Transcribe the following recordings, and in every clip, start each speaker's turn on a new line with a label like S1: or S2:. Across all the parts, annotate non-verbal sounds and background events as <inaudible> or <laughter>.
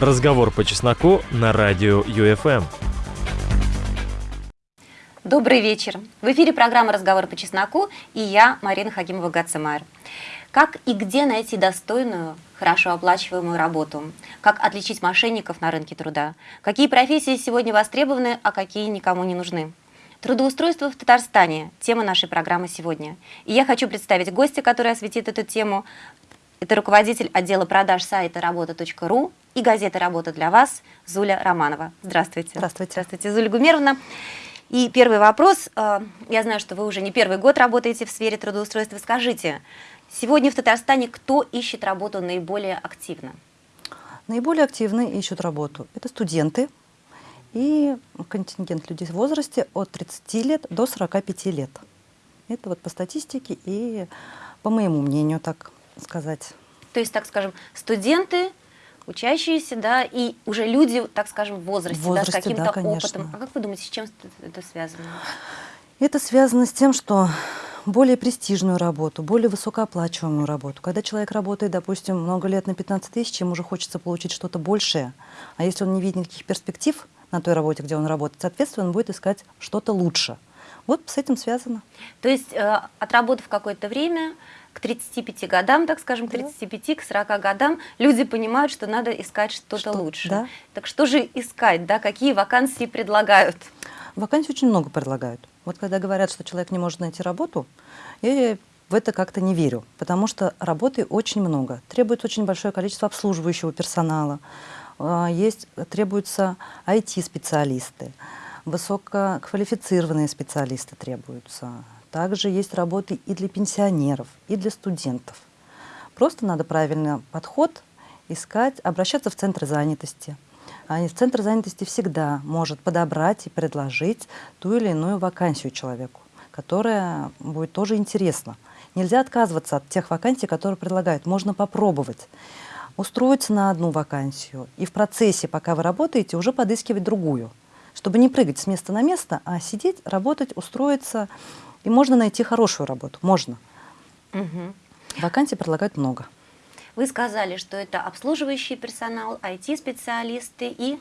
S1: Разговор по чесноку на радио ЮФМ.
S2: Добрый вечер. В эфире программа «Разговор по чесноку» и я, Марина Хакимова-Гацемайр. Как и где найти достойную, хорошо оплачиваемую работу? Как отличить мошенников на рынке труда? Какие профессии сегодня востребованы, а какие никому не нужны? Трудоустройство в Татарстане – тема нашей программы сегодня. И я хочу представить гостя, который осветит эту тему. Это руководитель отдела продаж сайта работа.ру и газеты «Работа для вас» Зуля Романова. Здравствуйте.
S3: Здравствуйте.
S2: Здравствуйте, Зуля Гумеровна. И первый вопрос. Э, я знаю, что вы уже не первый год работаете в сфере трудоустройства. Скажите, сегодня в Татарстане кто ищет работу наиболее активно?
S3: Наиболее активно ищут работу. Это студенты и контингент людей в возрасте от 30 лет до 45 лет. Это вот по статистике и по моему мнению, так сказать.
S2: То есть, так скажем, студенты, учащиеся, да, и уже люди, так скажем, в возрасте,
S3: в возрасте
S2: да, с каким-то
S3: да,
S2: опытом. А как вы думаете, с чем это связано?
S3: Это связано с тем, что более престижную работу, более высокооплачиваемую работу. Когда человек работает, допустим, много лет на 15 тысяч, ему уже хочется получить что-то большее. А если он не видит никаких перспектив на той работе, где он работает, соответственно, он будет искать что-то лучше. Вот с этим связано.
S2: То есть, э, отработав какое-то время, к 35 годам, так скажем, к 35, к 40 годам, люди понимают, что надо искать что-то что, лучше.
S3: Да.
S2: Так что же искать, да, какие вакансии предлагают?
S3: Вакансий очень много предлагают. Вот когда говорят, что человек не может найти работу, я в это как-то не верю, потому что работы очень много. Требуется очень большое количество обслуживающего персонала, а, есть, требуются IT-специалисты, высококвалифицированные специалисты требуются, также есть работы и для пенсионеров, и для студентов. Просто надо правильный подход искать, обращаться в центр занятости. А в центр занятости всегда может подобрать и предложить ту или иную вакансию человеку, которая будет тоже интересна. Нельзя отказываться от тех вакансий, которые предлагают. Можно попробовать устроиться на одну вакансию и в процессе, пока вы работаете, уже подыскивать другую, чтобы не прыгать с места на место, а сидеть, работать, устроиться и можно найти хорошую работу, можно.
S2: Угу.
S3: Вакансий предлагают много.
S2: Вы сказали, что это обслуживающий персонал, IT-специалисты и,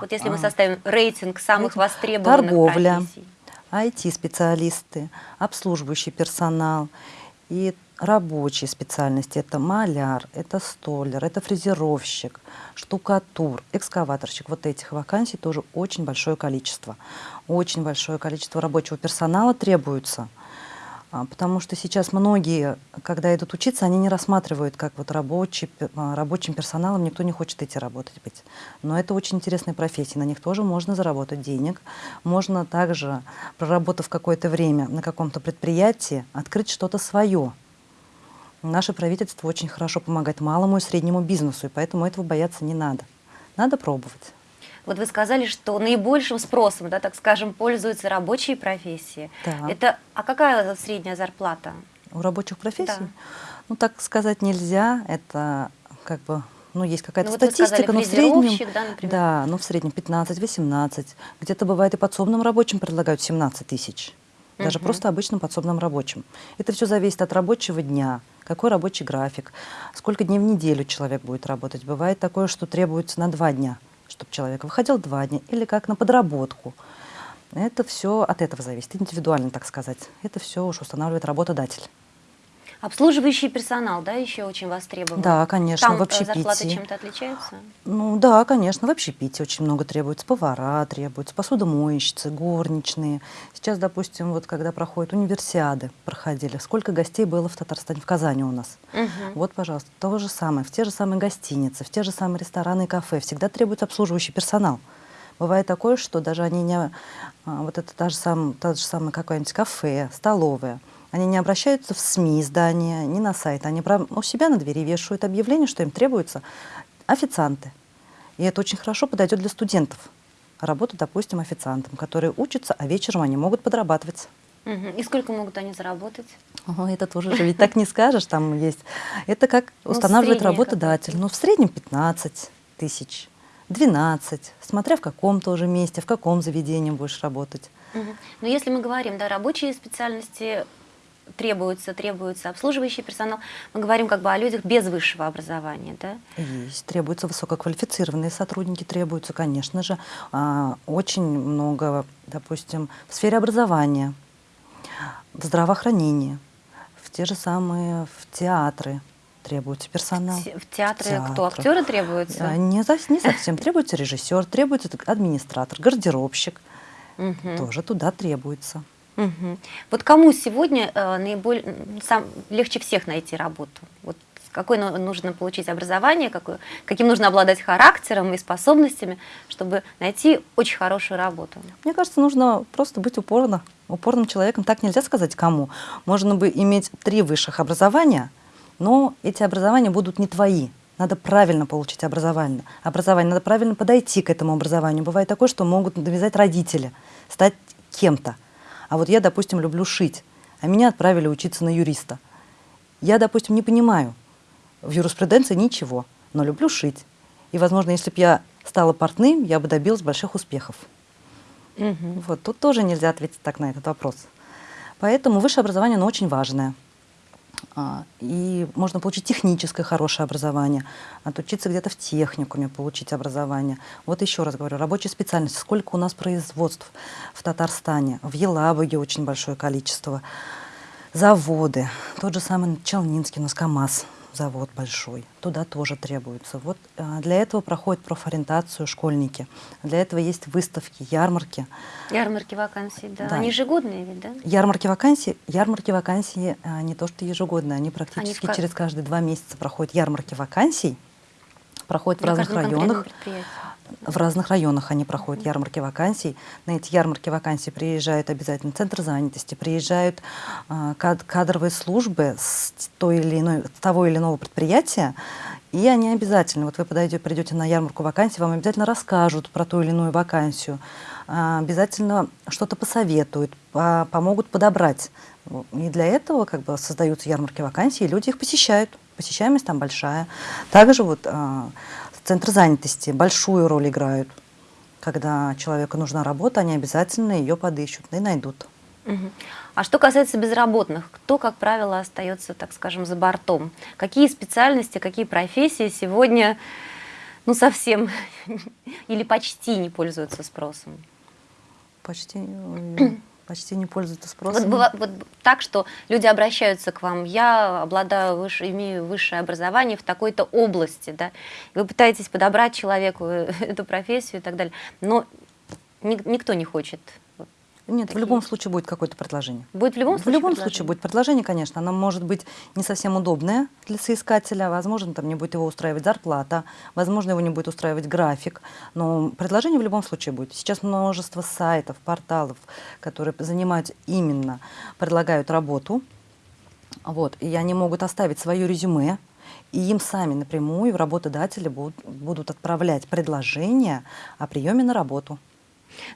S2: вот если мы а. составим рейтинг самых востребованных
S3: торговля,
S2: профессий.
S3: IT-специалисты, обслуживающий персонал и рабочие специальности. Это маляр, это столер, это фрезеровщик, штукатур, экскаваторщик. Вот этих вакансий тоже очень большое количество. Очень большое количество рабочего персонала требуется. А, потому что сейчас многие, когда идут учиться, они не рассматривают, как вот рабочий, а, рабочим персоналом никто не хочет идти работать быть. Но это очень интересная профессия, на них тоже можно заработать денег. Можно также, проработав какое-то время на каком-то предприятии, открыть что-то свое. Наше правительство очень хорошо помогает малому и среднему бизнесу, и поэтому этого бояться не надо. Надо пробовать.
S2: Вот вы сказали, что наибольшим спросом, да, так скажем, пользуются рабочие профессии.
S3: Да.
S2: Это, а какая средняя зарплата?
S3: У рабочих профессий?
S2: Да.
S3: Ну, так сказать нельзя. Это как бы ну, есть какая-то
S2: ну,
S3: статистика,
S2: но
S3: в среднем,
S2: да, например.
S3: да, ну, в среднем 15-18, где-то бывает и подсобным рабочим предлагают 17 тысяч, даже угу. просто обычным подсобным рабочим. Это все зависит от рабочего дня, какой рабочий график, сколько дней в неделю человек будет работать. Бывает такое, что требуется на два дня, чтобы человек выходил два дня, или как на подработку. Это все от этого зависит, индивидуально, так сказать. Это все уж устанавливает работодатель.
S2: Обслуживающий персонал, да, еще очень востребован?
S3: Да, конечно,
S2: Там
S3: в общепите.
S2: зарплаты чем-то отличаются?
S3: Ну да, конечно, в общепите очень много требуется. Повара требуются, посудомоечницы, горничные. Сейчас, допустим, вот когда проходят универсиады, проходили, сколько гостей было в Татарстане, в Казани у нас.
S2: Угу.
S3: Вот, пожалуйста, то же самое, в те же самые гостиницы, в те же самые рестораны и кафе всегда требуется обслуживающий персонал. Бывает такое, что даже они не... А, вот это та же, сам, та же самая какое-нибудь кафе, столовая – они не обращаются в СМИ, издания, не на сайт. Они у себя на двери вешают объявление, что им требуются официанты. И это очень хорошо подойдет для студентов. Работа, допустим, официантом, которые учатся, а вечером они могут подрабатывать.
S2: И сколько могут они заработать?
S3: О, это тоже же ведь так не скажешь, там есть. Это как ну, устанавливает работодатель. Ну, в среднем 15 тысяч, 12, смотря в каком тоже месте, в каком заведении будешь работать.
S2: Но если мы говорим, да, рабочие специальности требуется, требуется обслуживающий персонал. Мы говорим как бы о людях без высшего образования, да?
S3: Есть, требуются высококвалифицированные сотрудники, требуются, конечно же, а, очень много, допустим, в сфере образования, в здравоохранении, в те же самые в театры требуется персонал.
S2: В театре кто? Актеры требуются?
S3: А, не, не совсем. Требуется режиссер, требуется администратор, гардеробщик.
S2: Мгм.
S3: Тоже туда требуется.
S2: Мгм. Вот кому сегодня э, наиболее сам, легче всех найти работу? Вот какое ну- нужно получить образование, какое, каким нужно обладать характером и способностями, чтобы найти очень хорошую работу?
S3: Мне кажется, нужно просто быть упорно, упорным человеком. Так нельзя сказать кому. Можно бы иметь три высших образования, но эти образования будут не твои. Надо правильно получить образование. Образование надо правильно подойти к этому образованию. Бывает такое, что могут навязать родители, стать кем-то. А вот я, допустим, люблю шить, а меня отправили учиться на юриста. Я, допустим, не понимаю в юриспруденции ничего, но люблю шить. И, возможно, если бы я стала портным, я бы добилась больших успехов.
S2: Мгм.
S3: Вот тут тоже нельзя ответить так на этот вопрос. Поэтому высшее образование, оно очень важное. А, И можно получить техническое хорошее образование, отучиться где-то в техникуме, получить образование. Вот еще раз говорю, рабочие специальности. Сколько у нас производств в Татарстане, в Елабуге очень большое количество. Заводы, тот же самый Челнинский, у нас КАМАЗ, завод большой, туда тоже требуется. Вот а, для этого проходят профориентацию школьники, для этого есть выставки, ярмарки.
S2: Ярмарки вакансий, да.
S3: Да.
S2: Они ежегодные ведь, да?
S3: Ярмарки вакансий, ярмарки вакансий а, не то что ежегодные, они практически
S2: ка-
S3: через каждые два месяца проходят ярмарки вакансий, проходят в
S2: На
S3: разных
S2: каждом конкретном
S3: районах. В разных районах они проходят ярмарки вакансий. На эти ярмарки вакансий приезжают обязательно центр занятости, приезжают а, кад- кадровые службы с той или иной, с того или иного предприятия, и они обязательно, вот вы подойдете, придете на ярмарку вакансий, вам обязательно расскажут про ту или иную вакансию, а, обязательно что-то посоветуют, по- помогут подобрать. И для этого как бы создаются ярмарки вакансий, и люди их посещают. Посещаемость там большая. Также вот а, Центр занятости большую роль играют. Когда человеку нужна работа, они обязательно ее подыщут и найдут.
S2: А что касается безработных, кто, как правило, остается, так скажем, за бортом? Какие специальности, какие профессии сегодня, ну, совсем <laughs> или почти не пользуются спросом?
S3: Почти, почти не пользуются спросом.
S2: Вот, быва- вот так, что люди обращаются к вам, я обладаю, выше, имею высшее образование в такой-то области, да, вы пытаетесь подобрать человеку <laughs> эту профессию и так далее, но ни- никто не хочет.
S3: Нет, в
S2: такие.
S3: любом случае будет какое-то предложение.
S2: Будет в любом
S3: в
S2: случае
S3: любом
S2: предложение?
S3: случае будет предложение, конечно. Оно может быть не совсем удобное для соискателя. Возможно, там не будет его устраивать зарплата, возможно, его не будет устраивать график. Но предложение в любом случае будет. Сейчас множество сайтов, порталов, которые занимаются именно, предлагают работу. Вот, и они могут оставить свое резюме, и им сами напрямую работодатели будут, будут отправлять предложение о приеме на работу.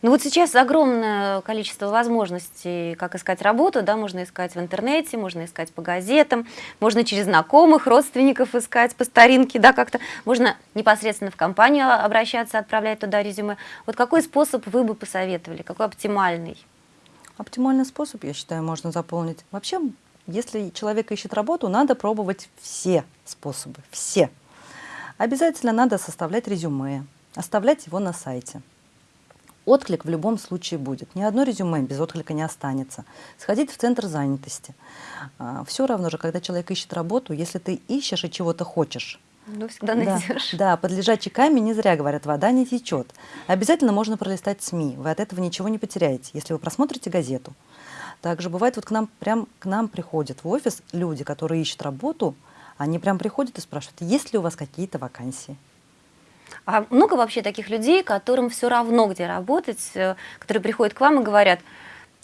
S2: Ну вот сейчас огромное количество возможностей, как искать работу, да, можно искать в интернете, можно искать по газетам, можно через знакомых, родственников искать по старинке, да, как-то, можно непосредственно в компанию обращаться, отправлять туда резюме. Вот какой способ вы бы посоветовали, какой оптимальный?
S3: Оптимальный способ, я считаю, можно заполнить. Вообще, если человек ищет работу, надо пробовать все способы, все. Обязательно надо составлять резюме, оставлять его на сайте. Отклик в любом случае будет. Ни одно резюме без отклика не останется. Сходить в центр занятости. Все равно же, когда человек ищет работу, если ты ищешь и чего-то хочешь,
S2: Ну, всегда
S3: да,
S2: найдешь.
S3: да, под лежачий камень не зря говорят, вода не течет. Обязательно можно пролистать СМИ, вы от этого ничего не потеряете, если вы просмотрите газету. Также бывает, вот к нам прям к нам приходят в офис люди, которые ищут работу, они прям приходят и спрашивают, есть ли у вас какие-то вакансии.
S2: А много вообще таких людей, которым все равно, где работать, э, которые приходят к вам и говорят,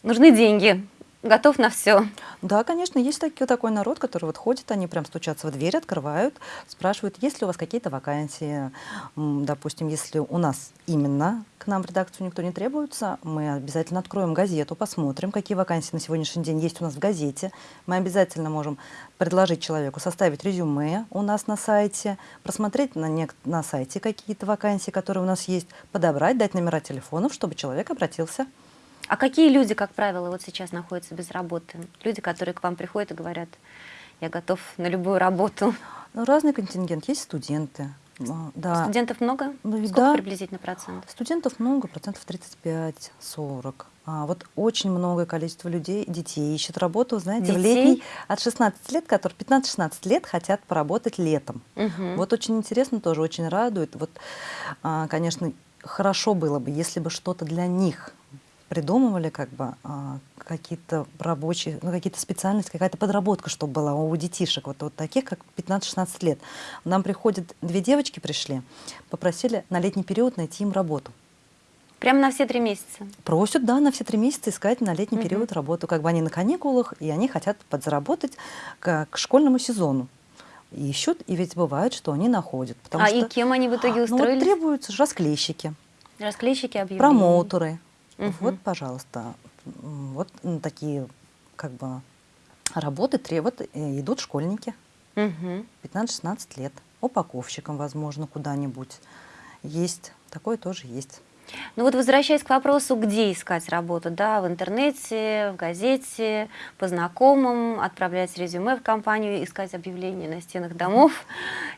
S2: нужны деньги, готов на все.
S3: Да, конечно, есть таки- такой народ, который вот ходит, они прям стучатся в дверь, открывают, спрашивают, есть ли у вас какие-то вакансии. Допустим, если у нас именно к нам в редакцию никто не требуется, мы обязательно откроем газету, посмотрим, какие вакансии на сегодняшний день есть у нас в газете. Мы обязательно можем предложить человеку составить резюме у нас на сайте, просмотреть на, на сайте какие-то вакансии, которые у нас есть, подобрать, дать номера телефонов, чтобы человек обратился.
S2: А какие люди, как правило, вот сейчас находятся без работы? Люди, которые к вам приходят и говорят, я готов на любую работу.
S3: Ну, разный контингент. Есть студенты. а, Да.
S2: Студентов много?
S3: Ну,
S2: Сколько
S3: да.
S2: приблизительно процентов?
S3: Студентов много, процентов 35-40. А вот очень многое количество людей, детей ищет работу, знаете, в
S2: Детей?
S3: летний от 16 лет, которые 15-16 лет хотят поработать летом.
S2: Мгм.
S3: Вот очень интересно тоже, очень радует. Вот, а, конечно, хорошо было бы, если бы что-то для них придумывали, как бы а, какие-то рабочие, ну, какие-то специальности, какая-то подработка, чтобы была у детишек, вот, вот таких, как 15-16 лет. Нам приходят, две девочки пришли, попросили на летний период найти им работу.
S2: Прямо на все три месяца?
S3: Просят, да, на все три месяца искать на летний
S2: Мгм.
S3: период работу. Как бы они на каникулах, и они хотят подзаработать к, к школьному сезону. Ищут, и ведь бывает, что они находят. Потому
S2: а
S3: что,
S2: и кем они в итоге
S3: ну, вот
S2: устроились?
S3: требуются расклейщики,
S2: Расклейщики объявлений.
S3: промоутеры.
S2: Мгм.
S3: Вот, пожалуйста, вот такие как бы работы требуют, э, идут школьники,
S2: Мгм.
S3: 15-16 лет, упаковщиком, возможно, куда-нибудь. Есть, такое тоже есть.
S2: Ну вот возвращаясь к вопросу, где искать работу, да, в интернете, в газете, по знакомым, отправлять резюме в компанию, искать объявления на стенах домов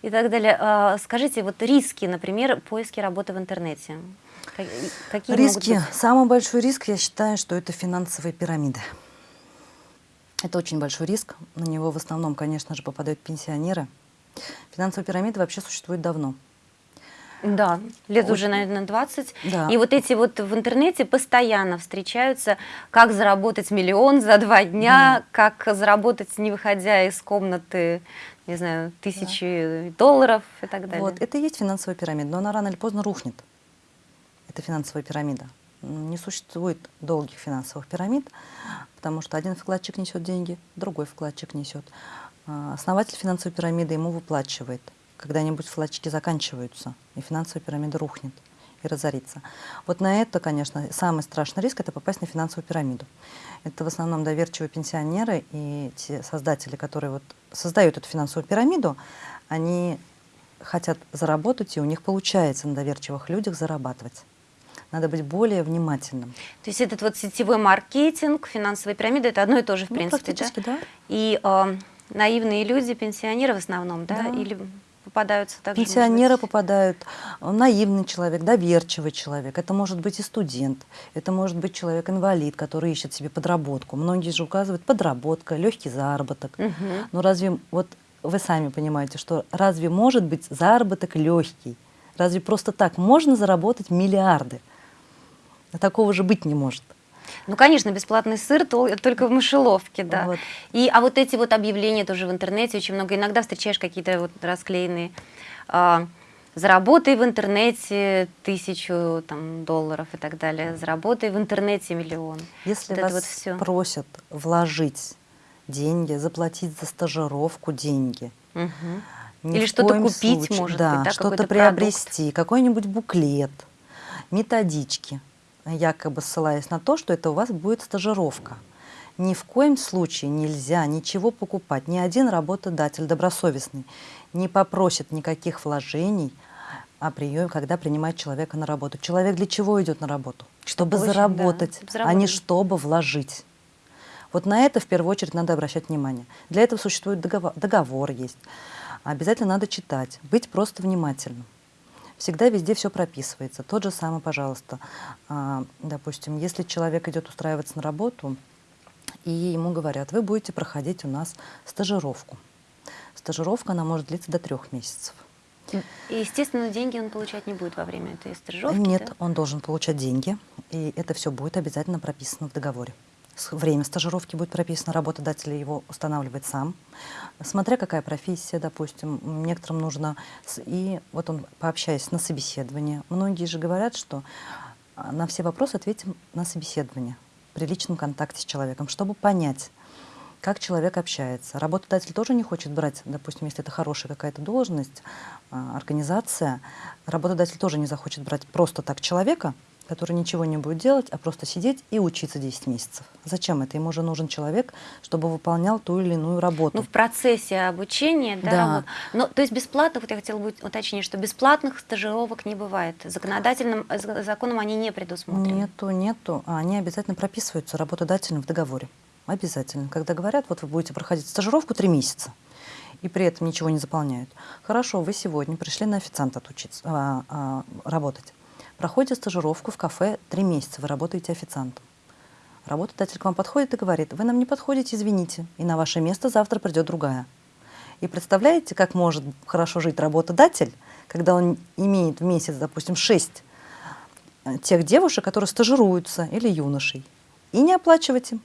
S2: и так далее. А, Скажите, вот риски, например, поиски работы в интернете. Ка- Какие
S3: Риски. Самый большой риск, я считаю, что это финансовые пирамиды. Это очень большой риск. На него в основном, конечно же, попадают пенсионеры. Финансовые пирамиды вообще существуют давно.
S2: Да, лет
S3: Очень-
S2: уже, наверное, 20.
S3: Да.
S2: И вот эти вот в интернете постоянно встречаются, как заработать миллион за два дня, как заработать, не выходя из комнаты, не знаю, тысячи долларов и так далее.
S3: Вот, это и есть финансовая пирамида, но она рано или поздно рухнет. Это финансовая пирамида. Не существует долгих финансовых пирамид, потому что один вкладчик несет деньги, другой вкладчик несет. А, Основатель финансовой пирамиды ему выплачивает. Когда-нибудь вкладчики заканчиваются, и финансовая пирамида рухнет и разорится. Вот на это, конечно, самый страшный риск – это попасть на финансовую пирамиду. Это в основном доверчивые пенсионеры и те создатели, которые вот создают эту финансовую пирамиду, они хотят заработать, и у них получается на доверчивых людях зарабатывать. Надо быть более внимательным.
S2: То есть этот вот сетевой маркетинг, финансовая пирамида, это одно и то же, в
S3: Ну,
S2: принципе, да?
S3: да.
S2: И э, наивные люди, пенсионеры в основном, да?
S3: Да.
S2: Или попадаются также? может
S3: Пенсионеры
S2: быть?
S3: попадают, э, наивный человек, доверчивый человек. Это может быть и студент, это может быть человек-инвалид, который ищет себе подработку. Многие же указывают подработка, легкий заработок.
S2: Мгм.
S3: Но разве, вот вы сами понимаете, что разве может быть заработок легкий? Разве просто так можно заработать миллиарды? Такого же быть не может.
S2: Ну, конечно, бесплатный сыр тол- только в мышеловке, да.
S3: Вот.
S2: И, а вот эти вот объявления тоже в интернете очень много. Иногда встречаешь какие-то вот расклеенные а, «Заработай в интернете тысячу там, долларов» и так далее. «Заработай в интернете миллион».
S3: Если
S2: Вот
S3: вас
S2: вот всё.
S3: просят вложить деньги, заплатить за стажировку деньги, ни
S2: Или что-то купить,
S3: случае-
S2: может
S3: да,
S2: быть, да,
S3: что-то приобрести, какой-нибудь буклет, методички, якобы ссылаясь на то, что это у вас будет стажировка. Ни в коем случае нельзя ничего покупать. Ни один работодатель добросовестный не попросит никаких вложений о приеме, когда принимает человека на работу. Человек для чего идет на работу? Чтобы
S2: Очень, да,
S3: заработать,
S2: чтобы
S3: а не чтобы вложить. Вот на это в первую очередь надо обращать внимание. Для этого существует договор, договор есть. Обязательно надо читать, быть просто внимательным. Всегда везде все прописывается. Тот же самый, пожалуйста, а, допустим, если человек идет устраиваться на работу, и ему говорят, вы будете проходить у нас стажировку. Стажировка, она может длиться до трех месяцев.
S2: И, естественно, деньги он получать не будет во время этой стажировки.
S3: Нет,
S2: да?
S3: он должен получать деньги, и это все будет обязательно прописано в договоре. Время стажировки будет прописано, работодатель его устанавливает сам. Смотря какая профессия, допустим, некоторым нужно... И вот он, пообщаясь на собеседование, многие же говорят, что а, на все вопросы ответим на собеседование при личном контакте с человеком, чтобы понять, как человек общается. Работодатель тоже не хочет брать, допустим, если это хорошая какая-то должность, а, организация, работодатель тоже не захочет брать просто так человека, который ничего не будет делать, а просто сидеть и учиться 10 месяцев. Зачем это? Ему же нужен человек, чтобы выполнял ту или иную работу.
S2: Ну, в процессе обучения, да.
S3: Да.
S2: вот. Но, то есть бесплатно, вот я хотела бы уточнить, что бесплатных стажировок не бывает. Законодательным э, за- законом они не предусмотрены.
S3: Нету, нету. А Они обязательно прописываются работодателем в договоре. Обязательно. Когда говорят, вот вы будете проходить стажировку три месяца, и при этом ничего не заполняют. Хорошо, вы сегодня пришли на официанта отучиться, а, а, работать. Проходите стажировку в кафе три месяца, вы работаете официантом. Работодатель к вам подходит и говорит, вы нам не подходите, извините, и на ваше место завтра придет другая. И представляете, как может хорошо жить работодатель, когда он имеет в месяц, допустим, шесть э, тех девушек, которые стажируются, или юношей, и не оплачивать им.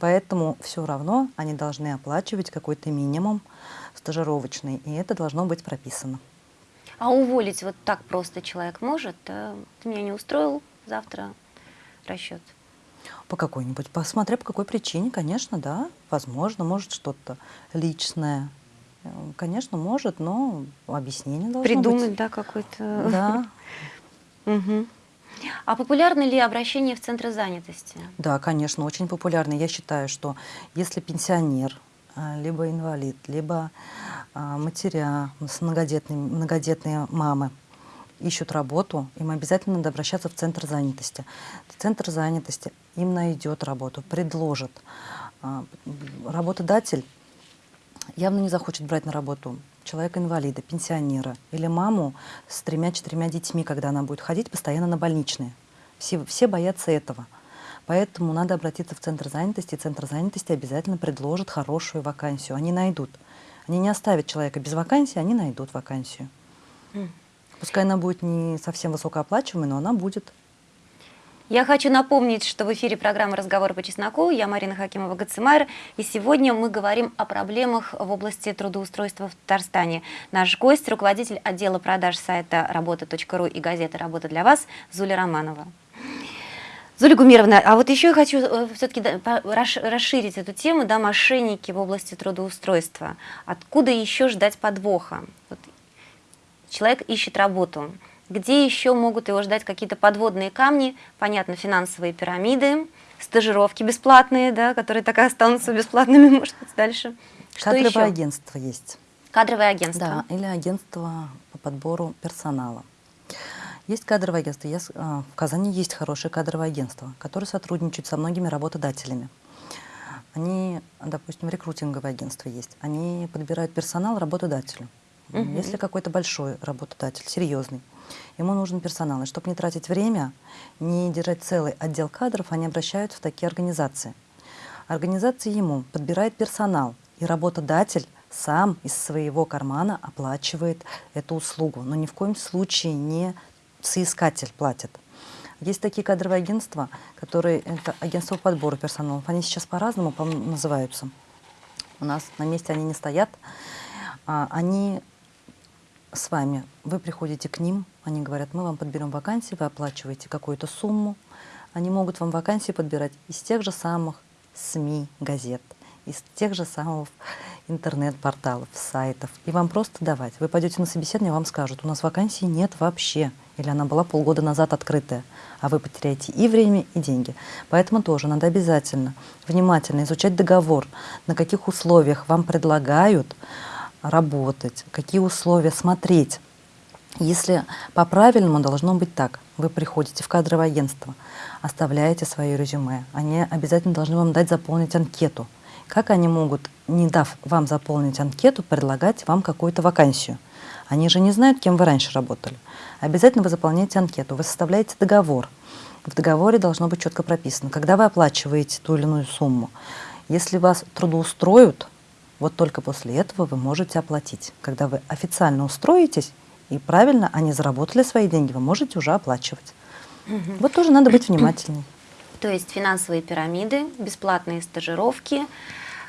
S3: Поэтому все равно они должны оплачивать какой-то минимум стажировочный, и это должно быть прописано.
S2: А уволить вот так просто человек может? э, Ты меня не устроил, завтра расчет.
S3: По какой-нибудь, посмотря по какой причине, конечно, да, возможно, может что-то личное. Э, Конечно, может, но объяснение должно
S2: Придумать,
S3: быть.
S2: да, какой-то...
S3: Да. <laughs>
S2: А популярны ли обращения в центры занятости?
S3: Да, конечно, очень популярный. Я считаю, что если пенсионер, либо инвалид, либо а, матеря с многодетные мамы ищут работу, им обязательно надо обращаться в центр занятости. Центр занятости им найдет работу, предложит. А, Работодатель явно не захочет брать на работу человека-инвалида, пенсионера или маму с тремя-четырьмя детьми, когда она будет ходить постоянно на больничные. Все, все боятся этого. Поэтому надо обратиться в Центр занятости, и Центр занятости обязательно предложит хорошую вакансию. Они найдут. Они не оставят человека без вакансии, они найдут вакансию. Пускай она будет не совсем высокооплачиваемой, но она будет.
S2: Я хочу напомнить, что в эфире программа «Разговор по чесноку». Я Марина Хакимова Гацимайр. И сегодня мы говорим о проблемах в области трудоустройства в Татарстане. Наш гость – руководитель отдела продаж сайта работа.ру и газеты «Работа для вас» Зуля Романова. Зуля Гумировна, а вот еще я хочу все-таки расширить эту тему, да, мошенники в области трудоустройства. Откуда еще ждать подвоха? Вот человек ищет работу. Где еще могут его ждать какие-то подводные камни? Понятно, финансовые пирамиды, стажировки бесплатные, да, которые так и останутся бесплатными, <laughs> может быть, дальше. Что
S3: Кадровое
S2: еще?
S3: агентство есть.
S2: Кадровое агентство.
S3: Да, или агентство по подбору персонала. Есть кадровое агентство. Я а, В Казани есть хорошее кадровое агентство, которое сотрудничает со многими работодателями. Они, допустим, рекрутинговое агентство есть. Они подбирают персонал работодателю.
S2: Мгм.
S3: Если какой-то большой работодатель, серьезный, ему нужен персонал. И чтобы не тратить время, не держать целый отдел кадров, они обращаются в такие организации. Организация ему подбирает персонал, и работодатель сам из своего кармана оплачивает эту услугу, но ни в коем случае не соискатель платит. Есть такие кадровые агентства, которые это агентство по подбору персонала. Они сейчас по-разному по называются. У нас на месте они не стоят. А, Они с вами, вы приходите к ним, они говорят, мы вам подберем вакансии, вы оплачиваете какую-то сумму. Они могут вам вакансии подбирать из тех же самых СМИ, газет, из тех же самых интернет-порталов, сайтов. И вам просто давать. Вы пойдете на собеседование, вам скажут, у нас вакансии нет вообще. Или она была полгода назад открытая. А вы потеряете и время, и деньги. Поэтому тоже надо обязательно внимательно изучать договор, на каких условиях вам предлагают работать, какие условия смотреть. Если по-правильному должно быть так, вы приходите в кадровое агентство, оставляете свое резюме, они обязательно должны вам дать заполнить анкету. Как они могут, не дав вам заполнить анкету, предлагать вам какую-то вакансию? Они же не знают, кем вы раньше работали. Обязательно вы заполняете анкету, вы составляете договор. В договоре должно быть четко прописано, когда вы оплачиваете ту или иную сумму. Если вас трудоустроят, вот только после этого вы можете оплатить. Когда вы официально устроитесь, и правильно они заработали свои деньги, вы можете уже оплачивать. Вот тоже надо быть внимательней.
S2: То есть финансовые пирамиды, бесплатные стажировки,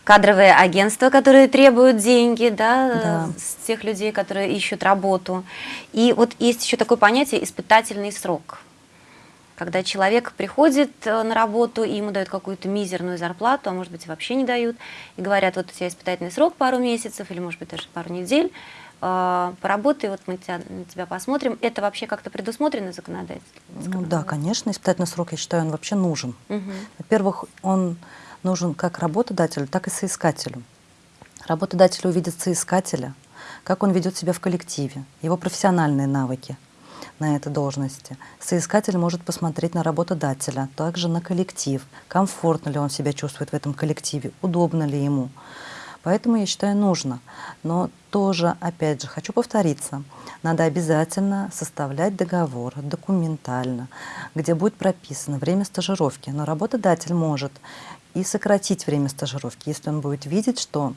S2: кадровые агентства, которые требуют деньги да,
S3: Да.
S2: с тех людей, которые ищут работу. И вот есть еще такое понятие испытательный срок. Когда человек приходит э, на работу, и ему дают какую-то мизерную зарплату, а может быть вообще не дают, и говорят, вот у тебя испытательный срок пару месяцев или может быть даже пару недель, поработай, вот мы тебя, на тебя посмотрим. Это вообще как-то предусмотрено законодательством?
S3: Ну да, конечно, испытательный срок, я считаю, он вообще нужен.
S2: Угу.
S3: Во-первых, он нужен как работодателю, так и соискателю. Работодатель увидит соискателя, как он ведет себя в коллективе, его профессиональные навыки на этой должности. Соискатель может посмотреть на работодателя, также на коллектив, комфортно ли он себя чувствует в этом коллективе, удобно ли ему. Поэтому я считаю нужно. Но тоже, опять же, хочу повториться, надо обязательно составлять договор документально, где будет прописано время стажировки. Но работодатель может и сократить время стажировки, если он будет видеть, что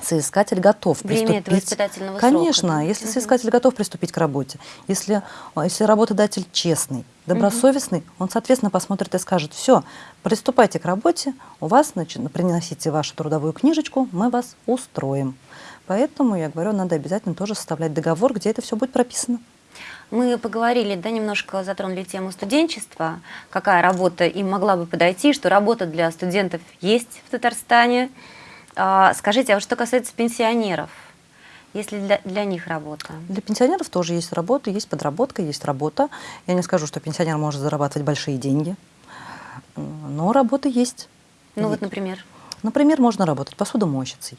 S3: соискатель готов
S2: Время
S3: приступить.
S2: этого
S3: Конечно,
S2: срока,
S3: если
S2: Мгм.
S3: соискатель готов приступить к работе, если, а, если работодатель честный, добросовестный, он, соответственно, посмотрит и скажет, все, приступайте к работе, у вас, значит, приносите вашу трудовую книжечку, мы вас устроим. Поэтому, я говорю, надо обязательно тоже составлять договор, где это все будет прописано.
S2: Мы поговорили, да, немножко затронули тему студенчества, какая работа им могла бы подойти, что работа для студентов есть в Татарстане. А, скажите, а вот что касается пенсионеров, есть ли для, для них работа?
S3: Для пенсионеров тоже есть работа, есть подработка, есть работа. Я не скажу, что пенсионер может зарабатывать большие деньги, но работа есть.
S2: Ну вот, например.
S3: Например, можно работать посудомойщицей.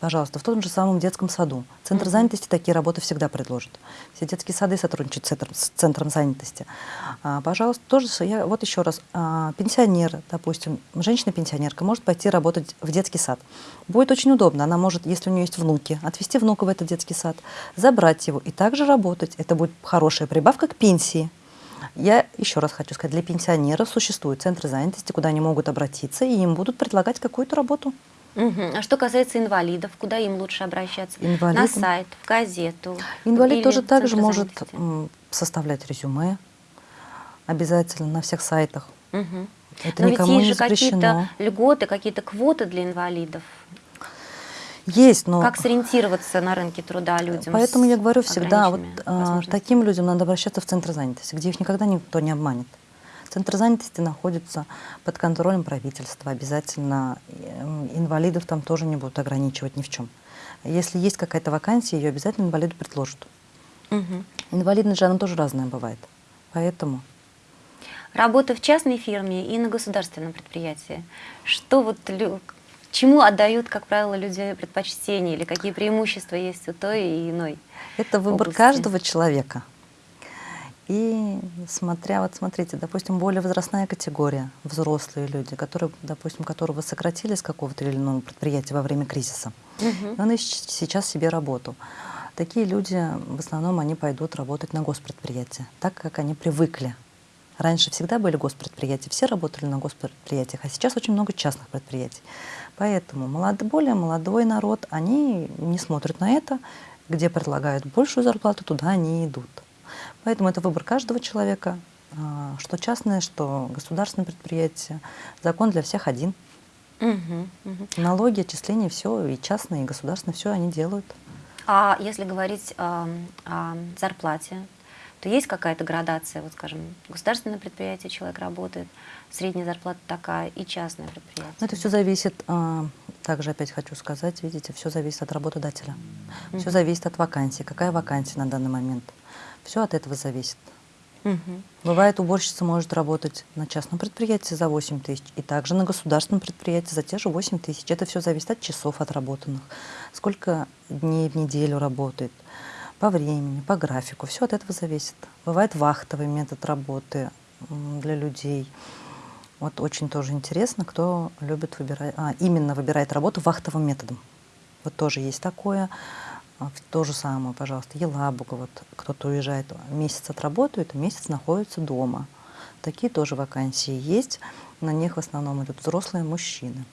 S3: Пожалуйста, в том же самом детском саду. Центр
S2: Мгм.
S3: занятости такие работы всегда предложит. Все детские сады сотрудничают с центром, с центром занятости. А, пожалуйста, тоже я вот еще раз. а, пенсионер, допустим, женщина-пенсионерка может пойти работать в детский сад. Будет очень удобно. Она может, если у нее есть внуки, отвезти внука в этот детский сад, забрать его и также работать. Это будет хорошая прибавка к пенсии. Я еще раз хочу сказать, для пенсионеров существуют центры занятости, куда они могут обратиться, и им будут предлагать какую-то работу.
S2: Мгм. А что касается инвалидов, куда им лучше обращаться? На
S3: Инвалидам?
S2: сайт, в газету?
S3: Инвалид тоже также может составлять резюме обязательно на всех сайтах.
S2: Мгм.
S3: Это
S2: Но ведь
S3: никому
S2: есть
S3: не
S2: же какие-то льготы, какие-то квоты для инвалидов.
S3: Есть, но
S2: Как сориентироваться на рынке труда людям?
S3: поэтому я говорю всегда, вот а, таким людям надо обращаться в центр занятости, где их никогда никто не обманет. Центр занятости находится под контролем правительства. Обязательно э, инвалидов там тоже не будут ограничивать ни в чем. Если есть какая-то вакансия, ее обязательно инвалиду предложат.
S2: Мгм.
S3: Инвалидность же она тоже разная бывает. Поэтому
S2: Работа в частной фирме и на государственном предприятии. Что вот чему отдают, как правило, люди предпочтение или какие преимущества есть у той и иной?
S3: Это выбор
S2: области.
S3: каждого человека. И смотря, вот смотрите, допустим, более возрастная категория, взрослые люди, которые, допустим, которого сократили с какого-то или иного предприятия во время кризиса, и он ищет сейчас себе работу. Такие люди, в основном, они пойдут работать на госпредприятия, так как они привыкли. Раньше всегда были госпредприятия, все работали на госпредприятиях, а сейчас очень много частных предприятий. Поэтому молод, более молодой народ, они не смотрят на это, где предлагают большую зарплату, туда они идут. Поэтому это выбор каждого человека, а, что частное, что государственное предприятие. Закон для всех один.
S2: Мгм. Мгм.
S3: Налоги, отчисления, все, и частные, и государственные, все они делают.
S2: А если говорить ам, о зарплате, то есть какая-то градация, вот скажем, государственное предприятие человек работает, средняя зарплата такая и частное предприятие.
S3: Но это все зависит, а, также опять хочу сказать, видите, все зависит от работодателя. Все
S2: Мгм.
S3: зависит от вакансии. Какая вакансия на данный момент? Все от этого зависит.
S2: Мгм.
S3: Бывает, уборщица может работать на частном предприятии за 8 тысяч, и также на государственном предприятии за те же 8 тысяч. Это все зависит от часов отработанных, сколько дней в неделю работает, по времени, по графику. Все от этого зависит. Бывает вахтовый метод работы для людей. Вот очень тоже интересно, кто любит выбирать, а, именно выбирает работу вахтовым методом. Вот тоже есть такое. А, То же самое, пожалуйста, Елабуга, вот кто-то уезжает, месяц отработает, а месяц находится дома. Такие тоже вакансии есть. На них в основном идут взрослые мужчины.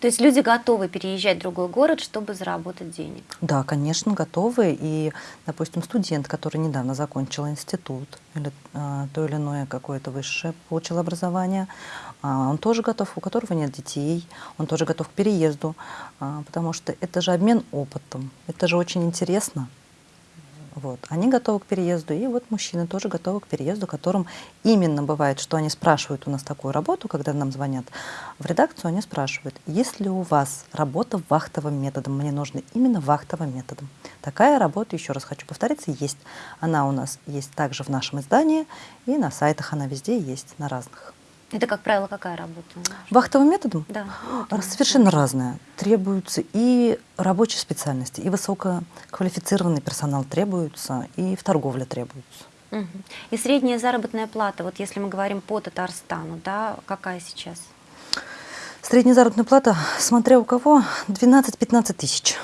S2: То есть люди готовы переезжать в другой город, чтобы заработать денег.
S3: Да, конечно, готовы. И, допустим, студент, который недавно закончил институт или а, то или иное какое-то высшее получил образование, а, он тоже готов, у которого нет детей, он тоже готов к переезду, а, потому что это же обмен опытом, это же очень интересно. Вот. Они готовы к переезду, и вот мужчины тоже готовы к переезду, которым именно бывает, что они спрашивают у нас такую работу, когда нам звонят в редакцию, они спрашивают, есть ли у вас работа вахтовым методом, мне нужно именно вахтовым методом. Такая работа, еще раз хочу повториться, есть. Она у нас есть также в нашем издании, и на сайтах она везде есть, на разных.
S2: Это, как правило, какая работа?
S3: Вахтовым методом?
S2: Да.
S3: Ну, Совершенно разное. Требуются и рабочие специальности, и высококвалифицированный персонал требуется, и в торговле требуется.
S2: Угу. И средняя заработная плата, вот если мы говорим по Татарстану, да, какая сейчас?
S3: Средняя заработная плата, смотря у кого, 12-15 тысяч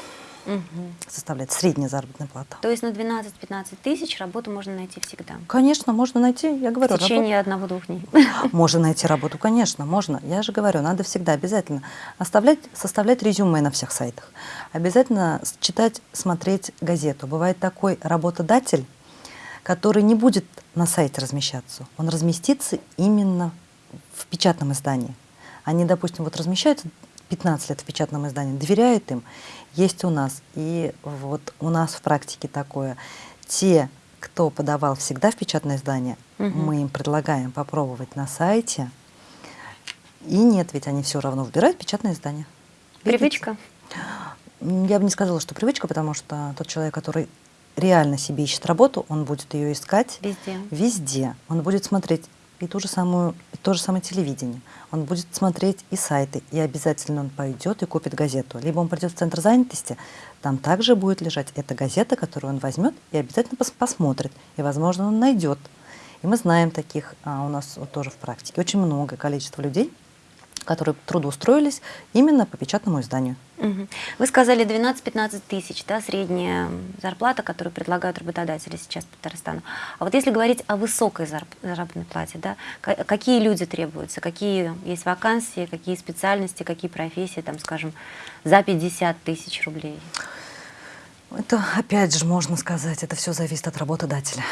S2: угу.
S3: составляет средняя заработная плата.
S2: То есть на 12-15 тысяч работу можно найти всегда?
S3: Конечно, можно найти, я говорю,
S2: В течение одного-двух дней? <laughs>
S3: Можно найти работу, конечно, можно. Я же говорю, надо всегда обязательно оставлять, составлять резюме на всех сайтах. Обязательно читать, смотреть газету. Бывает такой работодатель, который не будет на сайте размещаться. Он разместится именно в печатном издании. Они, допустим, вот размещаются 15 лет в печатном издании, доверяют им, есть у нас. И вот у нас в практике такое. Те, кто подавал всегда в печатное издание, угу. мы им предлагаем попробовать на сайте. И нет, ведь они все равно выбирают печатное издание.
S2: Видите? Привычка?
S3: Я бы не сказала, что привычка, потому что тот человек, который реально себе ищет работу, он будет ее искать
S2: везде.
S3: везде. Он будет смотреть и ту же самую, и то же самое телевидение. Он будет смотреть и сайты, и обязательно он пойдет и купит газету. Либо он придет в центр занятости, там также будет лежать эта газета, которую он возьмет и обязательно пос посмотрит. И, возможно, он найдет. И мы знаем таких а у нас вот тоже в практике очень много количество людей, которые трудоустроились именно по печатному изданию.
S2: Вы сказали 12-15 тысяч, да, средняя зарплата, которую предлагают работодатели сейчас в Татарстану. А вот если говорить о высокой заработной плате, да, какие люди требуются, какие есть вакансии, какие специальности, какие профессии, там, скажем, за 50 тысяч рублей?
S3: Это, опять же, можно сказать, это все зависит от работодателя.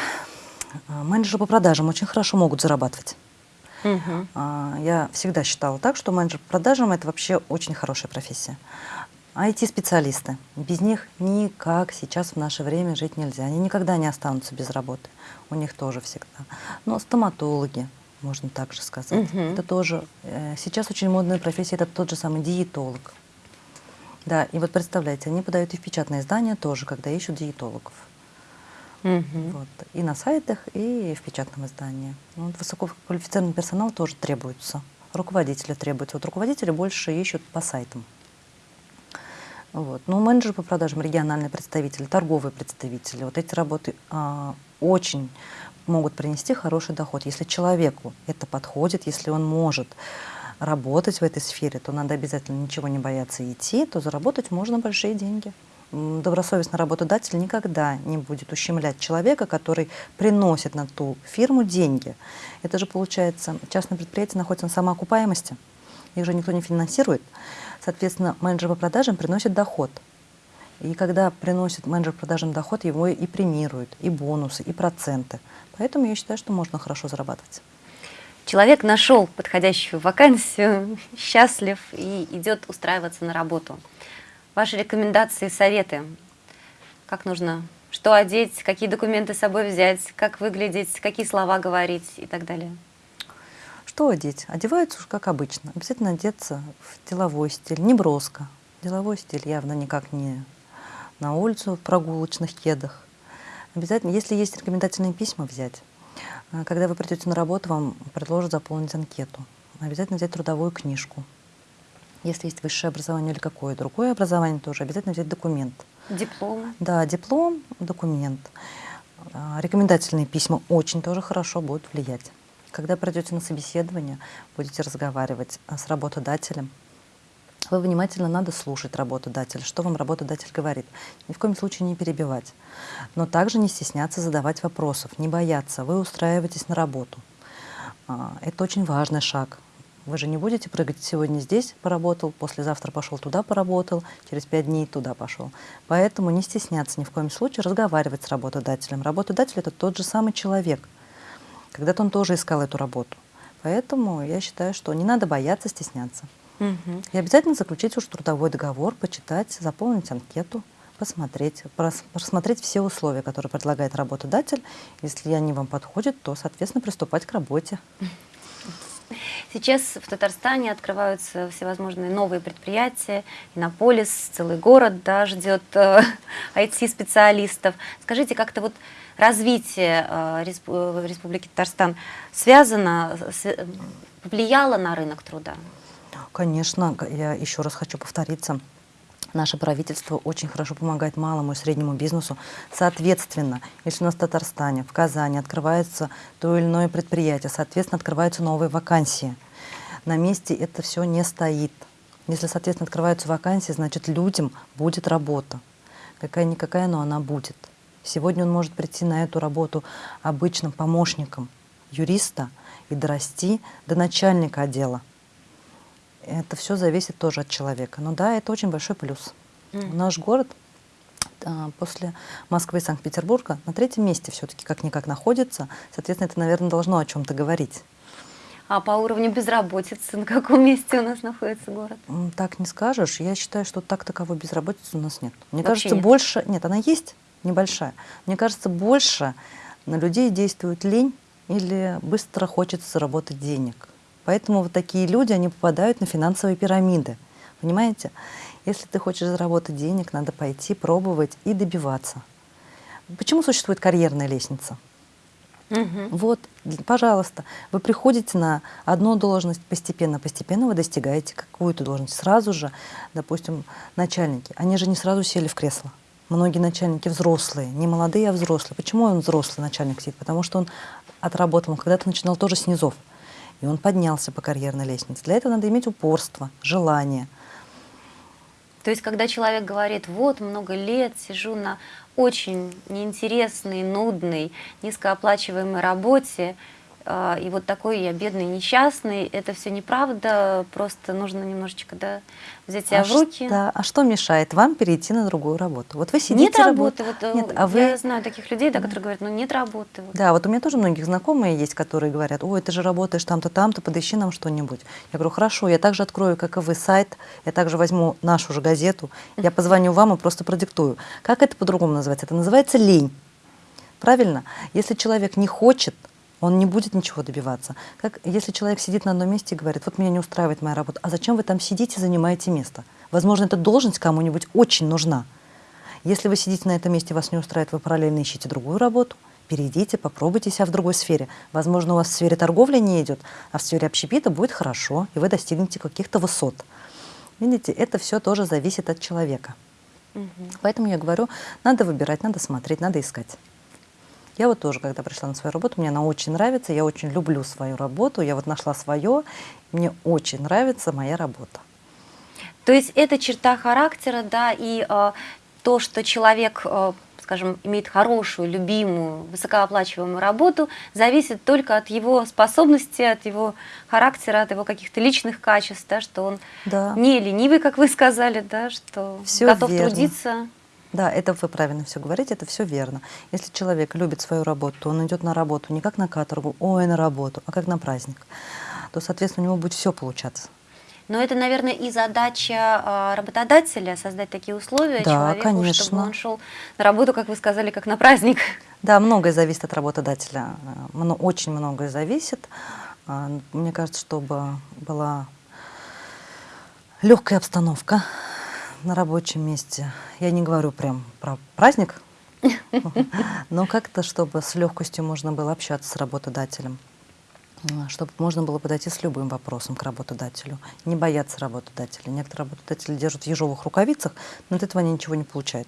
S3: А, менеджеры по продажам очень хорошо могут зарабатывать.
S2: Угу.
S3: Я всегда считала так, что менеджер по продажам – это вообще очень хорошая профессия. IT-специалисты. Без них никак сейчас в наше время жить нельзя. Они никогда не останутся без работы. У них тоже всегда. Но стоматологи, можно также сказать.
S2: Угу.
S3: Это тоже... Э, сейчас очень модная профессия – это тот же самый диетолог. Да, и вот представляете, они подают и в печатное издание тоже, когда ищут диетологов.
S2: Угу.
S3: Вот. И на сайтах, и в печатном издании. Ну, вот высококвалифицированный персонал тоже требуется. Руководители требуются. Вот руководители больше ищут по сайтам. Вот. Ну, менеджер по продажам, региональные представители, торговые представители. Вот эти работы а, очень могут принести хороший доход. Если человеку это подходит, если он может работать в этой сфере, то надо обязательно ничего не бояться идти, то заработать можно большие деньги добросовестный работодатель никогда не будет ущемлять человека, который приносит на ту фирму деньги. Это же получается, частное предприятие находится на самоокупаемости, их же никто не финансирует. Соответственно, менеджер по продажам приносит доход. И когда приносит менеджер по продажам доход, его и премируют, и бонусы, и проценты. Поэтому я считаю, что можно хорошо зарабатывать.
S2: Человек нашел подходящую вакансию, <laughs> счастлив и идет устраиваться на работу. Ваши рекомендации, советы, как нужно, что одеть, какие документы с собой взять, как выглядеть, какие слова говорить и так далее.
S3: Что одеть? Одеваются уж как обычно. Обязательно одеться в деловой стиль, не броско. Деловой стиль явно никак не на улицу в прогулочных кедах. Обязательно, если есть рекомендательные письма, взять. А когда вы придете на работу, вам предложат заполнить анкету. Обязательно взять трудовую книжку. Если есть высшее образование или какое другое образование, тоже обязательно взять документ.
S2: Диплом?
S3: Да, диплом, документ. А, рекомендательные письма очень тоже хорошо будут влиять. Когда придете на собеседование, будете разговаривать а, с работодателем, вы внимательно надо слушать работодателя, что вам работодатель говорит. Ни в коем случае не перебивать. Но также не стесняться задавать вопросов, не бояться. Вы устраиваетесь на работу. А, это очень важный шаг. Вы же не будете прыгать сегодня здесь поработал, послезавтра пошел туда поработал, через пять дней туда пошел. Поэтому не стесняться ни в коем случае разговаривать с работодателем. Работодатель – это тот же самый человек. Когда-то он тоже искал эту работу. Поэтому я считаю, что не надо бояться, стесняться.
S2: Угу.
S3: И обязательно заключить уж трудовой договор, почитать, заполнить анкету. посмотреть, прос- просмотреть все условия, которые предлагает работодатель. Если они вам подходят, то, соответственно, приступать к работе.
S2: Сейчас в Татарстане открываются всевозможные новые предприятия, Иннополис, целый город да, ждет э, <laughs> IT-специалистов. Скажите, как-то вот развитие э, э, Республики Татарстан связано, с- э, повлияло на рынок труда?
S3: Конечно, я еще раз хочу повториться. Наше правительство очень хорошо помогает малому и среднему бизнесу. Соответственно, если у нас в Татарстане, в Казани открывается то или иное предприятие, соответственно, открываются новые вакансии. На месте это все не стоит. Если, соответственно, открываются вакансии, значит, людям будет работа. Какая-никакая, но она будет. Сегодня он может прийти на эту работу обычным помощником юриста и дорасти до начальника отдела. Это все зависит тоже от человека. Но да, это очень большой плюс.
S2: Мгм.
S3: Наш город а, после Москвы и Санкт-Петербурга на третьем месте все-таки как-никак находится. Соответственно, это, наверное, должно о чем-то говорить.
S2: А по уровню безработицы на каком месте у нас находится город?
S3: Так не скажешь. Я считаю, что так таковой безработицы у нас нет. Мне
S2: Вообще
S3: кажется,
S2: нет?
S3: больше... Нет, она есть, небольшая. Мне кажется, больше на людей действует лень или быстро хочется заработать денег. Поэтому вот такие люди, они попадают на финансовые пирамиды. Понимаете? Если ты хочешь заработать денег, надо пойти, пробовать и добиваться. Почему существует карьерная лестница?
S2: Мгм.
S3: Вот, пожалуйста, вы приходите на одну должность постепенно, постепенно вы достигаете какую-то должность. Сразу же, допустим, начальники, они же не сразу сели в кресло. Многие начальники взрослые, не молодые, а взрослые. Почему он взрослый начальник сидит? Потому что он отработал, он когда-то начинал тоже с низов. И он поднялся по карьерной лестнице. Для этого надо иметь упорство, желание.
S2: То есть, когда человек говорит, вот, много лет сижу на очень неинтересной, нудной, низкооплачиваемой работе, и вот такой я бедный, несчастный, это все неправда, просто нужно немножечко да, взять себя
S3: а,
S2: в руки.
S3: Что, а что мешает вам перейти на другую работу? Вот вы сидите
S2: Нет
S3: работ-
S2: работы. Вот, э,
S3: Нет, а вы
S2: Я знаю таких людей, да, которые говорят, ну нет работы. вот.
S3: Да, вот у меня тоже многих знакомые есть, которые говорят, ой, ты же работаешь там-то, там-то, подыщи нам что-нибудь. Я говорю, хорошо, я также открою, как и вы, сайт, я также возьму нашу же газету, я <laughs> позвоню вам и просто продиктую. Как это по-другому называется? Это называется лень. Правильно? Если человек не хочет, он не будет ничего добиваться. Как если человек сидит на одном месте и говорит, вот меня не устраивает моя работа, а зачем вы там сидите, занимаете место? Возможно, эта должность кому-нибудь очень нужна. Если вы сидите на этом месте, вас не устраивает, вы параллельно ищете другую работу, перейдите, попробуйте себя в другой сфере. Возможно, у вас в сфере торговли не идет, а в сфере общепита будет хорошо, и вы достигнете каких-то высот. Видите, это все тоже зависит от человека.
S2: Мгм.
S3: Поэтому я говорю, надо выбирать, надо смотреть, надо искать. Я вот тоже, когда пришла на свою работу, мне она очень нравится, я очень люблю свою работу, я вот нашла свое, мне очень нравится моя работа.
S2: То есть это черта характера, да, и э, то, что человек, э, скажем, имеет хорошую, любимую, высокооплачиваемую работу, зависит только от его способности, от его характера, от его каких-то личных качеств, да, что он
S3: Да.
S2: не ленивый, как вы сказали, да, что
S3: Всё
S2: готов
S3: верно.
S2: трудиться.
S3: Да, это вы правильно все говорите, это все верно. Если человек любит свою работу, то он идет на работу не как на каторгу, ой, на работу, а как на праздник, то, соответственно, у него будет все получаться.
S2: Но это, наверное, и задача а, работодателя создать такие условия
S3: Да,
S2: человеку, чтобы
S3: конечно.
S2: он шел на работу, как вы сказали, как на праздник.
S3: Да, многое зависит от работодателя, очень многое зависит. А, Мне кажется, чтобы была легкая обстановка на рабочем месте. Я не говорю прям про праздник, но как-то, чтобы с легкостью можно было общаться с работодателем, чтобы можно было подойти с любым вопросом к работодателю, не бояться работодателя. Некоторые работодатели держат в ежовых рукавицах, но от этого они ничего не получают.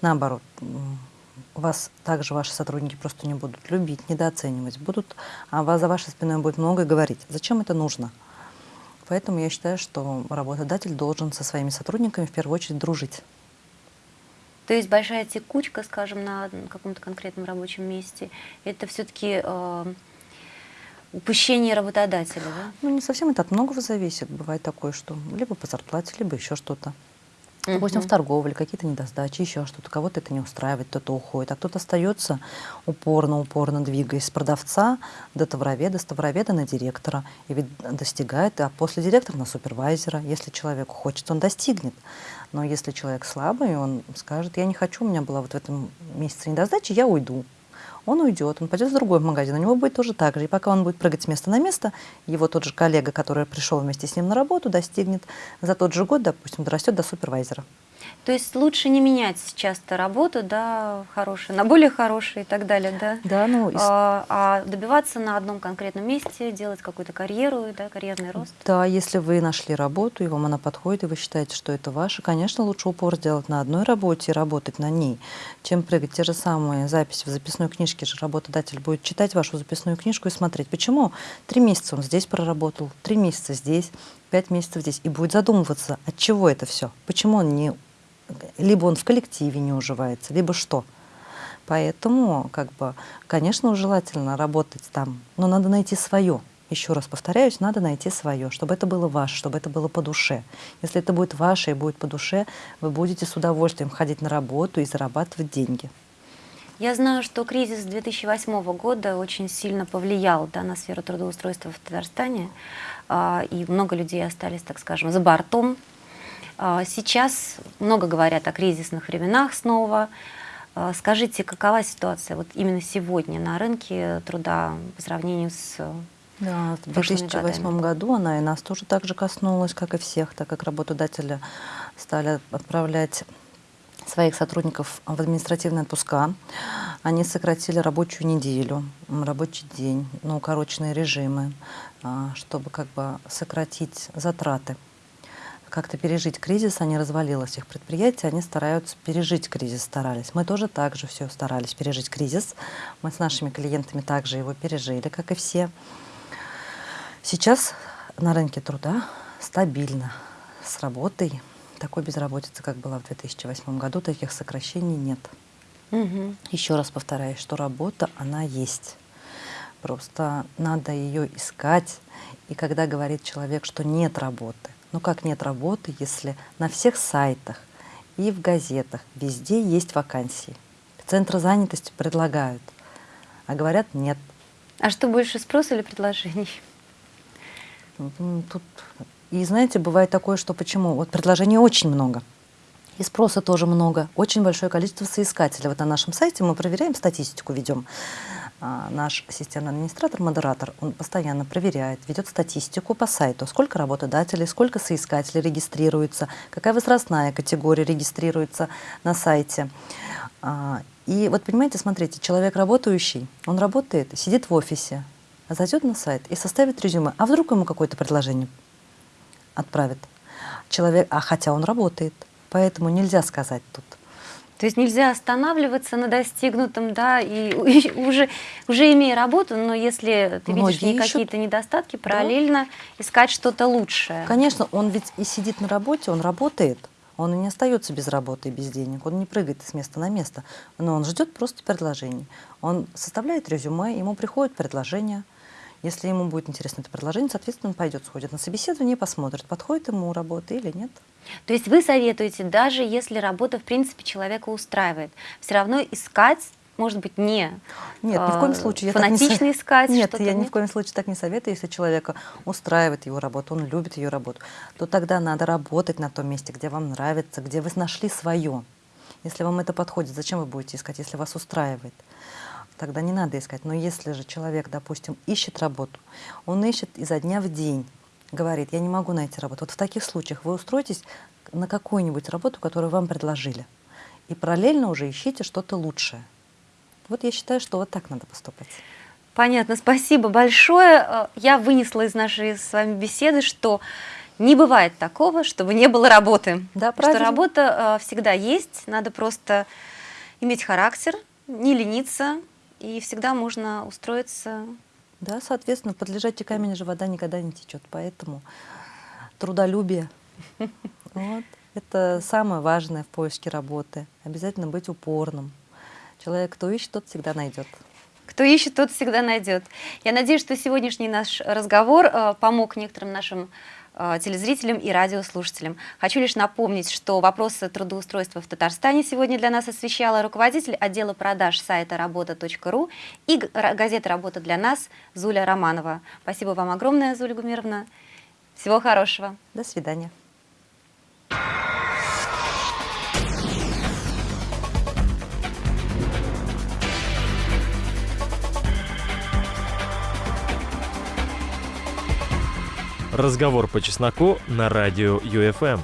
S3: Наоборот, вас также ваши сотрудники просто не будут любить, недооценивать, будут, а вас за вашей спиной будет много говорить. Зачем это нужно? Поэтому я считаю, что работодатель должен со своими сотрудниками в первую очередь дружить.
S2: То есть большая текучка, скажем, на каком-то конкретном рабочем месте, это все-таки упущение работодателя, да?
S3: Ну, не совсем это от многого зависит. Бывает такое, что либо по зарплате, либо еще что-то. Допустим, в торговле какие-то недостачи, еще что-то. Кого-то это не устраивает, кто-то уходит, а кто-то остается упорно-упорно двигаясь с продавца до товароведа, с товароведа на директора. И ведь достигает, а после директора на супервайзера. Если человеку хочется, он достигнет. Но если человек слабый, он скажет, я не хочу, у меня была вот в этом месяце недостача, я уйду. Он уйдет, он пойдет в другой магазин, у него будет тоже так же. И пока он будет прыгать с места на место, его тот же коллега, который пришел вместе с ним на работу, достигнет за тот же год, допустим, дорастет до супервайзера.
S2: То есть лучше не менять часто работу, да, хорошие, на более хорошие и так далее, да?
S3: Да, ну,
S2: А, а добиваться на одном конкретном месте, делать какую-то карьеру, да, карьерный рост.
S3: Да, если вы нашли работу, и вам она подходит, и вы считаете, что это ваше, конечно, лучше упор сделать на одной работе и работать на ней, чем прыгать те же самые записи в записной книжке же работодатель будет читать вашу записную книжку и смотреть, почему три месяца он здесь проработал, три месяца здесь, пять месяцев здесь, и будет задумываться, от чего это все, почему он не... Либо он в коллективе не уживается, либо что. Поэтому, как бы, конечно, желательно работать там, но надо найти свое. Еще раз повторяюсь, надо найти свое, чтобы это было ваше, чтобы это было по душе. Если это будет ваше и будет по душе, вы будете с удовольствием ходить на работу и зарабатывать деньги.
S2: Я знаю, что кризис 2008 года очень сильно повлиял да, на сферу трудоустройства в Татарстане, и много людей остались, так скажем, за бортом. А, Сейчас много говорят о кризисных временах снова. А, Скажите, какова ситуация вот именно сегодня на рынке труда по сравнению с...
S3: Да, в
S2: прошлыми
S3: 2008
S2: годами.
S3: году она и нас тоже так же коснулась, как и всех, так как работодатели стали отправлять своих сотрудников в административные отпуска. Они сократили рабочую неделю, рабочий день, на укороченные режимы, а, чтобы как бы сократить затраты. Как-то пережить кризис, они развалилось их предприятие, они стараются пережить кризис, старались. Мы тоже так же все старались пережить кризис. Мы с нашими клиентами также его пережили, как и все. Сейчас на рынке труда стабильно с работой. Такой безработицы, как была в 2008 году, таких сокращений нет.
S2: Мгм.
S3: Еще раз повторяю, что работа, она есть. Просто надо ее искать. И когда говорит человек, что нет работы, ну как нет работы, если на всех сайтах и в газетах везде есть вакансии. Центры занятости предлагают, а говорят нет.
S2: А что больше, спрос или предложений?
S3: М, Тут... И знаете, бывает такое, что почему? Вот предложений очень много. И спроса тоже много. Очень большое количество соискателей. Вот на нашем сайте мы проверяем статистику, ведем. А, Наш системный администратор, модератор, он постоянно проверяет, ведет статистику по сайту, сколько работодателей, сколько соискателей регистрируется, какая возрастная категория регистрируется на сайте. А, И вот понимаете, смотрите, человек работающий, он работает, сидит в офисе, зайдет на сайт и составит резюме. А вдруг ему какое-то предложение отправит? Человек, а хотя он работает, поэтому нельзя сказать тут.
S2: То есть нельзя останавливаться на достигнутом, да, и <laughs> уже, уже имея работу, но если ты видишь
S3: Многие
S2: не
S3: ищут.
S2: какие-то недостатки, параллельно искать что-то лучшее.
S3: Конечно, он ведь и сидит на работе, он работает, он и не остается без работы и без денег, он не прыгает с места на место, но он ждет просто предложений. Он составляет резюме, ему приходит предложение. Если ему будет интересно это предложение, соответственно, он пойдет, сходит на собеседование посмотрит, подходит ему работа или нет.
S2: То есть вы советуете, даже если работа, в принципе, человека устраивает, все равно искать, может быть, не
S3: Нет, ни в коем
S2: а,
S3: случае. я так не
S2: фанатично искать
S3: Нет, я ни
S2: нет?
S3: в коем случае так не советую. Если человека устраивает его работа, он любит ее работу, то тогда надо работать на том месте, где вам нравится, где вы нашли свое. Если вам это подходит, зачем вы будете искать, если вас устраивает? Тогда не надо искать. Но если же человек, допустим, ищет работу, он ищет изо дня в день, говорит, я не могу найти работу. Вот в таких случаях вы устроитесь на какую-нибудь работу, которую вам предложили. И параллельно уже ищите что-то лучшее. Вот я считаю, что вот так надо поступать.
S2: Понятно, спасибо большое. Э, Я вынесла из нашей с вами беседы, что не бывает такого, чтобы не было работы.
S3: Да,
S2: что
S3: правильно.
S2: работа э, всегда есть, надо просто иметь характер, не лениться, и всегда можно устроиться.
S3: Да, соответственно, под лежачий камень же вода никогда не течет. Поэтому трудолюбие. <laughs> Вот. Это самое важное в поиске работы. Обязательно быть упорным. Человек, кто ищет, тот всегда найдет.
S2: Кто ищет, тот всегда найдет. Я надеюсь, что сегодняшний наш разговор э, помог некоторым нашим телезрителям и радиослушателям. Хочу лишь напомнить, что вопросы трудоустройства в Татарстане сегодня для нас освещала руководитель отдела продаж сайта работа.ру и газеты «Работа для нас» Зуля Романова. Спасибо вам огромное, Зуля Гумировна. Всего хорошего.
S3: До свидания.
S1: Разговор по чесноку на радио ЮФМ.